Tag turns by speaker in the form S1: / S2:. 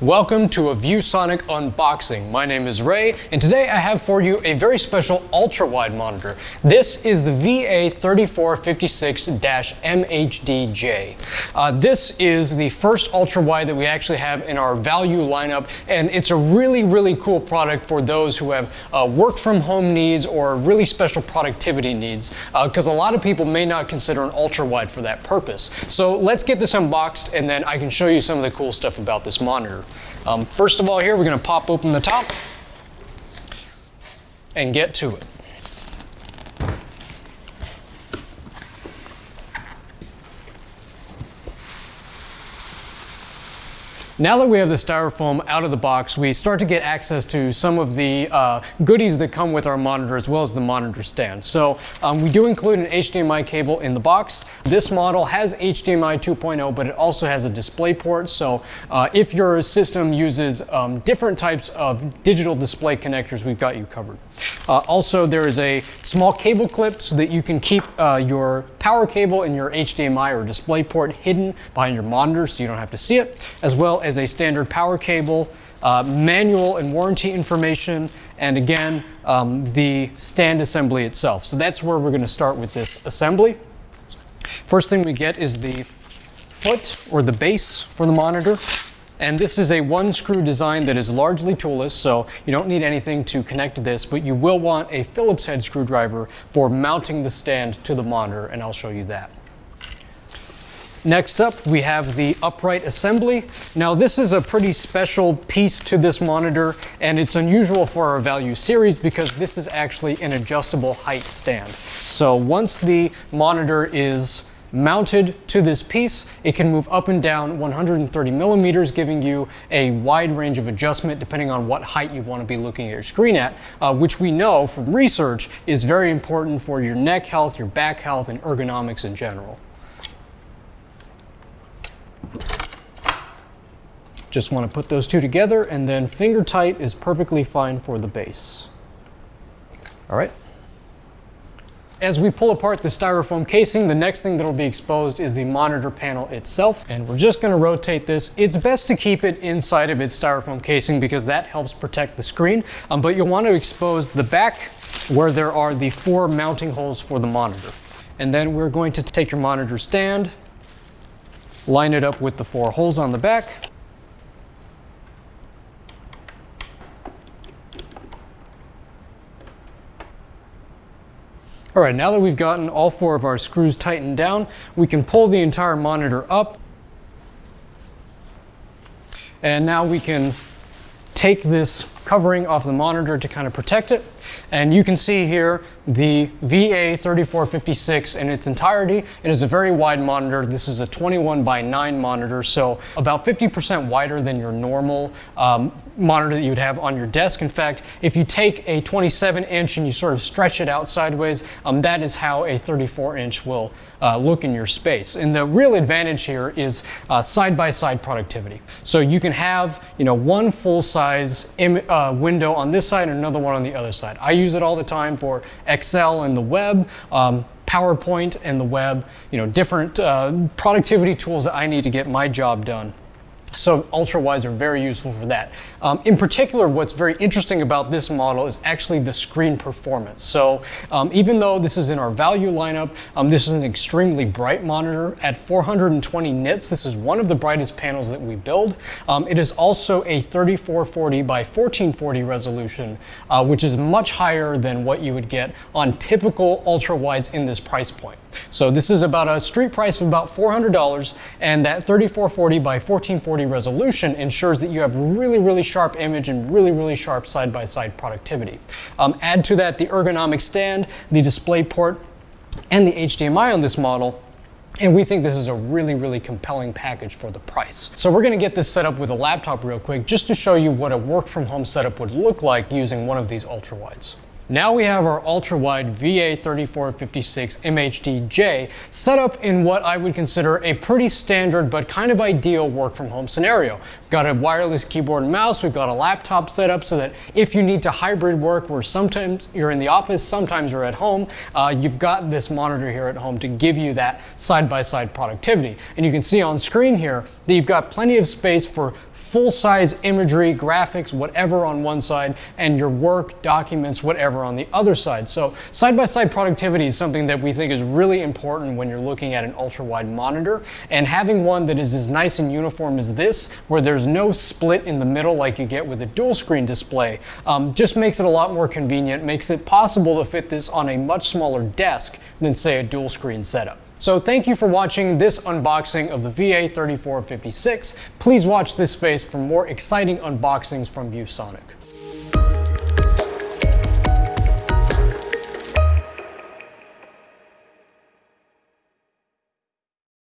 S1: Welcome to a ViewSonic unboxing. My name is Ray, and today I have for you a very special ultra-wide monitor. This is the VA3456-MHDJ. Uh, this is the first ultra-wide that we actually have in our value lineup, and it's a really, really cool product for those who have uh, work-from-home needs or really special productivity needs, because uh, a lot of people may not consider an ultra-wide for that purpose. So let's get this unboxed, and then I can show you some of the cool stuff about this monitor. Um, first of all here, we're going to pop open the top and get to it. Now that we have the styrofoam out of the box, we start to get access to some of the uh, goodies that come with our monitor as well as the monitor stand. So um, we do include an HDMI cable in the box. This model has HDMI 2.0, but it also has a display port. So uh, if your system uses um, different types of digital display connectors, we've got you covered. Uh, also, there is a small cable clip so that you can keep uh, your power cable and your HDMI or display port hidden behind your monitor so you don't have to see it, as well as a standard power cable, uh, manual and warranty information, and again, um, the stand assembly itself. So that's where we're going to start with this assembly. First thing we get is the foot or the base for the monitor. And this is a one screw design that is largely toolless, so you don't need anything to connect to this, but you will want a Phillips head screwdriver for mounting the stand to the monitor, and I'll show you that. Next up, we have the upright assembly. Now this is a pretty special piece to this monitor, and it's unusual for our value series because this is actually an adjustable height stand. So once the monitor is mounted to this piece. It can move up and down 130 millimeters, giving you a wide range of adjustment depending on what height you want to be looking at your screen at, uh, which we know from research is very important for your neck health, your back health, and ergonomics in general. Just want to put those two together and then finger tight is perfectly fine for the base. All right. As we pull apart the styrofoam casing, the next thing that will be exposed is the monitor panel itself. And we're just gonna rotate this. It's best to keep it inside of its styrofoam casing because that helps protect the screen. Um, but you'll want to expose the back where there are the four mounting holes for the monitor. And then we're going to take your monitor stand, line it up with the four holes on the back, All right, now that we've gotten all four of our screws tightened down, we can pull the entire monitor up. And now we can take this covering off the monitor to kind of protect it. And you can see here the VA3456 in its entirety. It is a very wide monitor. This is a 21 by 9 monitor, so about 50% wider than your normal um, monitor that you would have on your desk. In fact, if you take a 27 inch and you sort of stretch it out sideways, um, that is how a 34 inch will uh, look in your space. And the real advantage here is uh, side-by-side uh, -side productivity. So you can have you know, one full-size uh, window on this side and another one on the other side. I use it all the time for Excel and the web. Um, PowerPoint and the web, you know, different uh, productivity tools that I need to get my job done. So ultra wides are very useful for that. Um, in particular, what's very interesting about this model is actually the screen performance. So um, even though this is in our value lineup, um, this is an extremely bright monitor at 420 nits. This is one of the brightest panels that we build. Um, it is also a 3440 by 1440 resolution, uh, which is much higher than what you would get on typical ultra wides in this price point. So this is about a street price of about $400 and that 3440 by 1440 resolution ensures that you have really, really sharp image and really, really sharp side-by-side -side productivity. Um, add to that the ergonomic stand, the display port, and the HDMI on this model, and we think this is a really, really compelling package for the price. So we're gonna get this set up with a laptop real quick just to show you what a work from home setup would look like using one of these ultra wides. Now we have our ultra-wide VA3456 MHD-J set up in what I would consider a pretty standard but kind of ideal work from home scenario. We've got a wireless keyboard and mouse, we've got a laptop set up so that if you need to hybrid work where sometimes you're in the office, sometimes you're at home, uh, you've got this monitor here at home to give you that side-by-side -side productivity. And you can see on screen here that you've got plenty of space for full-size imagery, graphics, whatever on one side, and your work, documents, whatever on the other side. So side-by-side -side productivity is something that we think is really important when you're looking at an ultra-wide monitor, and having one that is as nice and uniform as this, where there's no split in the middle like you get with a dual screen display, um, just makes it a lot more convenient, makes it possible to fit this on a much smaller desk than say a dual screen setup. So thank you for watching this unboxing of the VA3456. Please watch this space for more exciting unboxings from ViewSonic.